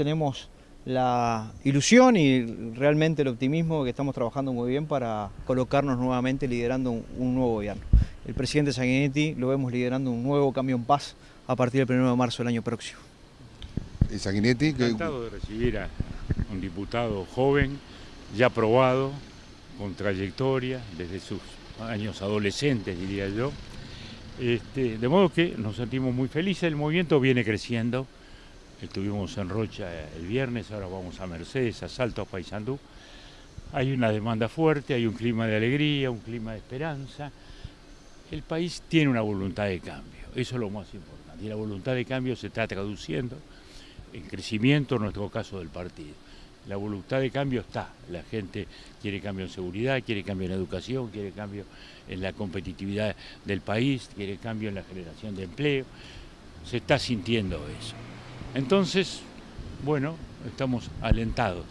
tenemos la ilusión y realmente el optimismo que estamos trabajando muy bien para colocarnos nuevamente liderando un, nuevo gobierno. El presidente Sanguinetti lo vemos liderando un nuevo cambio en paz a partir del 1 de marzo del año próximo. Sanguinetti? Encantado de recibir a un diputado joven, ya probado, con trayectoria desde sus años adolescentes, diría yo. Este, de modo que nos sentimos muy felices, el movimiento viene creciendo, Estuvimos en Rocha el viernes, ahora vamos a Mercedes, a Salto, a Paysandú. Hay una demanda fuerte, hay un clima de alegría, un clima de esperanza. El país tiene una voluntad de cambio, eso es lo más importante. Y la voluntad de cambio se está traduciendo en crecimiento, en nuestro caso del partido. La voluntad de cambio está, la gente quiere cambio en seguridad, quiere cambio en educación, quiere cambio en la competitividad del país, quiere cambio en la generación de empleo. Se está sintiendo eso. Entonces, bueno, estamos alentados.